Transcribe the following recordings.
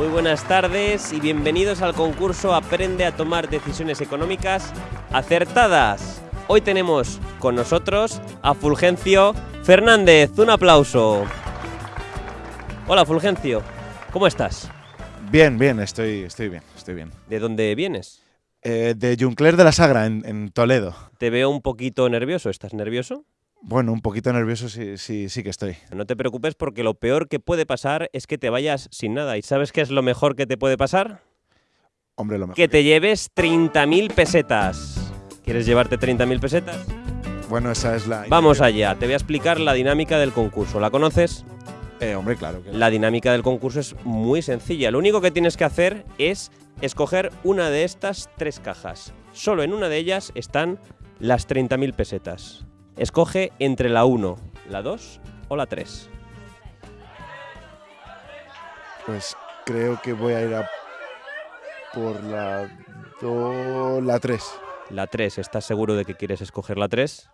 Muy buenas tardes y bienvenidos al concurso Aprende a tomar decisiones económicas acertadas. Hoy tenemos con nosotros a Fulgencio Fernández. Un aplauso. Hola Fulgencio, ¿cómo estás? Bien, bien, estoy, estoy bien, estoy bien. ¿De dónde vienes? Eh, de Juncler de la Sagra, en, en Toledo. Te veo un poquito nervioso. ¿Estás nervioso? Bueno, un poquito nervioso sí, sí, sí que estoy. No te preocupes porque lo peor que puede pasar es que te vayas sin nada. ¿Y sabes qué es lo mejor que te puede pasar? Hombre, lo mejor. Que te lleves 30.000 pesetas. ¿Quieres llevarte 30.000 pesetas? Bueno, esa es la... Vamos allá, te voy a explicar la dinámica del concurso. ¿La conoces? Eh, hombre, claro que... La dinámica del concurso es muy sencilla. Lo único que tienes que hacer es escoger una de estas tres cajas. Solo en una de ellas están las 30.000 pesetas. Escoge entre la 1, la 2 o la 3. Pues creo que voy a ir a por la... do- la 3. La 3, ¿estás seguro de que quieres escoger la 3?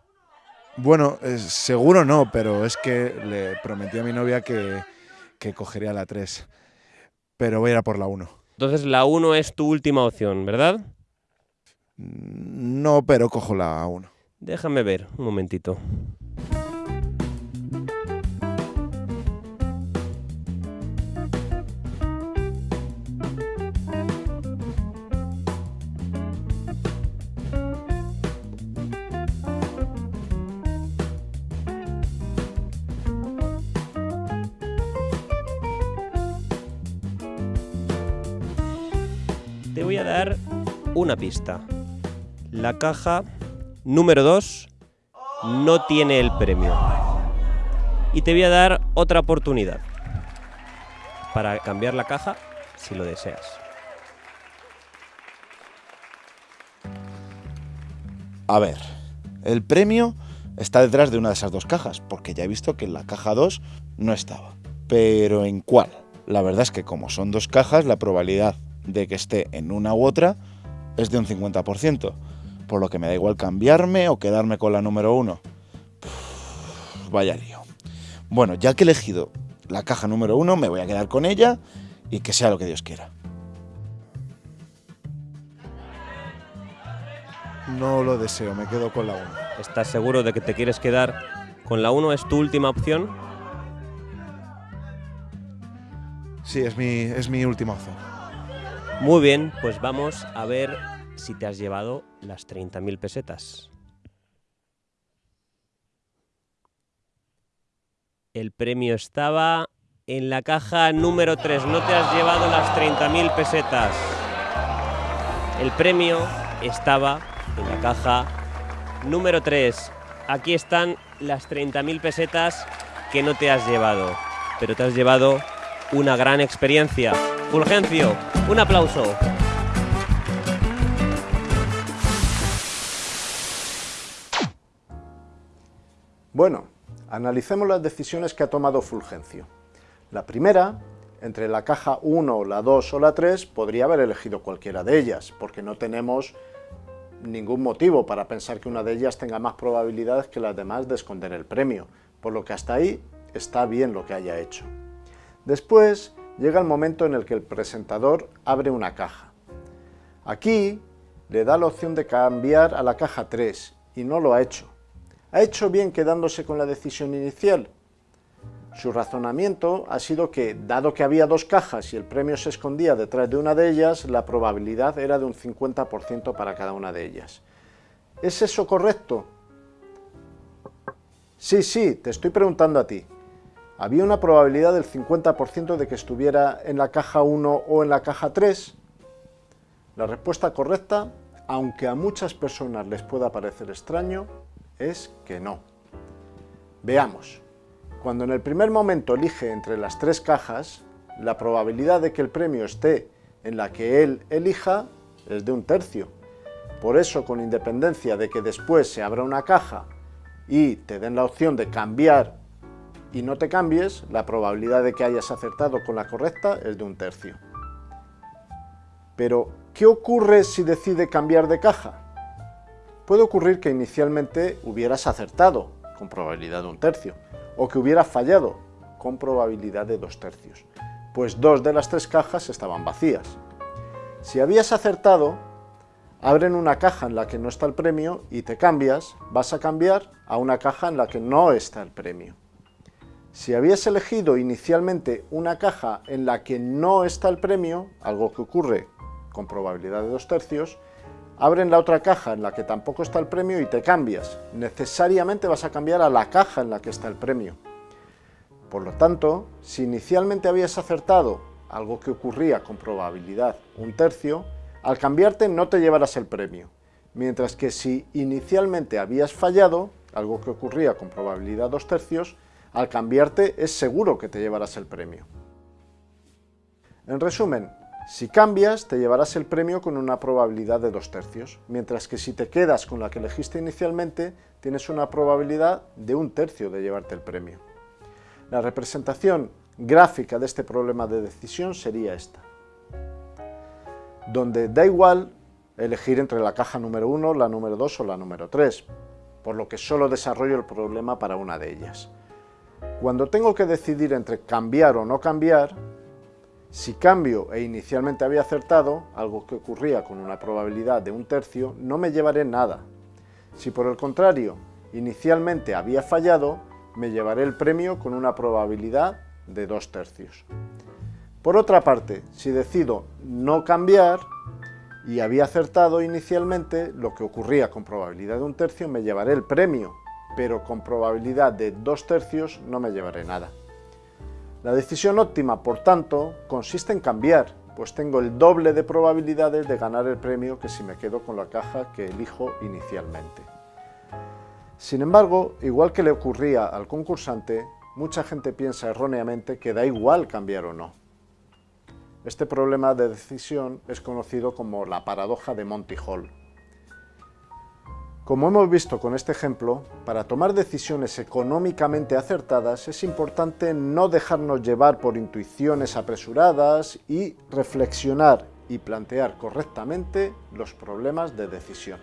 Bueno, eh, seguro no, pero es que le prometí a mi novia que, que cogería la 3. Pero voy a ir a por la 1. Entonces la 1 es tu última opción, ¿verdad? No, pero cojo la 1. Déjame ver, un momentito. Te voy a dar una pista. La caja número 2 no tiene el premio. Y te voy a dar otra oportunidad para cambiar la caja si lo deseas. A ver, el premio está detrás de una de esas dos cajas, porque ya he visto que en la caja 2 no estaba. Pero ¿en cuál? La verdad es que como son dos cajas, la probabilidad de que esté en una u otra es de un 50%, por lo que me da igual cambiarme o quedarme con la número 1. Vaya lío. Bueno, ya que he elegido la caja número 1, me voy a quedar con ella y que sea lo que Dios quiera. No lo deseo, me quedo con la 1. ¿Estás seguro de que te quieres quedar con la 1? ¿Es tu última opción? Sí, es mi, es mi última opción. Muy bien, pues vamos a ver si te has llevado las 30.000 pesetas. El premio estaba en la caja número 3. No te has llevado las 30.000 pesetas. El premio estaba en la caja número 3. Aquí están las 30.000 pesetas que no te has llevado. Pero te has llevado una gran experiencia. Fulgencio, un aplauso. Bueno, analicemos las decisiones que ha tomado Fulgencio. La primera, entre la caja 1, la 2 o la 3, podría haber elegido cualquiera de ellas, porque no tenemos ningún motivo para pensar que una de ellas tenga más probabilidades que las demás de esconder el premio, por lo que hasta ahí está bien lo que haya hecho. Después llega el momento en el que el presentador abre una caja. Aquí le da la opción de cambiar a la caja 3 y no lo ha hecho. ¿Ha hecho bien quedándose con la decisión inicial? Su razonamiento ha sido que, dado que había dos cajas y el premio se escondía detrás de una de ellas, la probabilidad era de un 50% para cada una de ellas. ¿Es eso correcto? Sí, sí, te estoy preguntando a ti. ¿Había una probabilidad del 50% de que estuviera en la caja 1 o en la caja 3? La respuesta correcta, aunque a muchas personas les pueda parecer extraño, es que no. Veamos. Cuando en el primer momento elige entre las tres cajas, la probabilidad de que el premio esté en la que él elija es de un tercio. Por eso, con independencia de que después se abra una caja y te den la opción de cambiar y no te cambies, la probabilidad de que hayas acertado con la correcta es de un tercio. Pero, ¿qué ocurre si decide cambiar de caja? Puede ocurrir que inicialmente hubieras acertado, con probabilidad de un tercio, o que hubieras fallado, con probabilidad de dos tercios. pues dos de las tres cajas estaban vacías. Si habías acertado, abren una caja en la que no está el premio y te cambias, vas a cambiar a una caja en la que no está el premio. Si habías elegido inicialmente una caja en la que no está el premio, algo que ocurre con probabilidad de dos tercios, abren la otra caja en la que tampoco está el premio y te cambias. Necesariamente vas a cambiar a la caja en la que está el premio. Por lo tanto, si inicialmente habías acertado algo que ocurría con probabilidad un tercio, al cambiarte no te llevarás el premio, mientras que si inicialmente habías fallado, algo que ocurría con probabilidad dos tercios, al cambiarte es seguro que te llevarás el premio. En resumen, si cambias te llevarás el premio con una probabilidad de dos tercios, mientras que si te quedas con la que elegiste inicialmente, tienes una probabilidad de un tercio de llevarte el premio. La representación gráfica de este problema de decisión sería esta, donde da igual elegir entre la caja número 1, la número 2 o la número 3, por lo que solo desarrollo el problema para una de ellas. Cuando tengo que decidir entre cambiar o no cambiar, si cambio e inicialmente había acertado, algo que ocurría con una probabilidad de un tercio, no me llevaré nada. Si por el contrario, inicialmente había fallado, me llevaré el premio con una probabilidad de dos tercios. Por otra parte, si decido no cambiar y había acertado inicialmente, lo que ocurría con probabilidad de un tercio, me llevaré el premio, pero con probabilidad de dos tercios no me llevaré nada. La decisión óptima, por tanto, consiste en cambiar, pues tengo el doble de probabilidades de ganar el premio que si me quedo con la caja que elijo inicialmente. Sin embargo, igual que le ocurría al concursante, mucha gente piensa erróneamente que da igual cambiar o no. Este problema de decisión es conocido como la paradoja de Monty Hall. Como hemos visto con este ejemplo, para tomar decisiones económicamente acertadas es importante no dejarnos llevar por intuiciones apresuradas y reflexionar y plantear correctamente los problemas de decisión.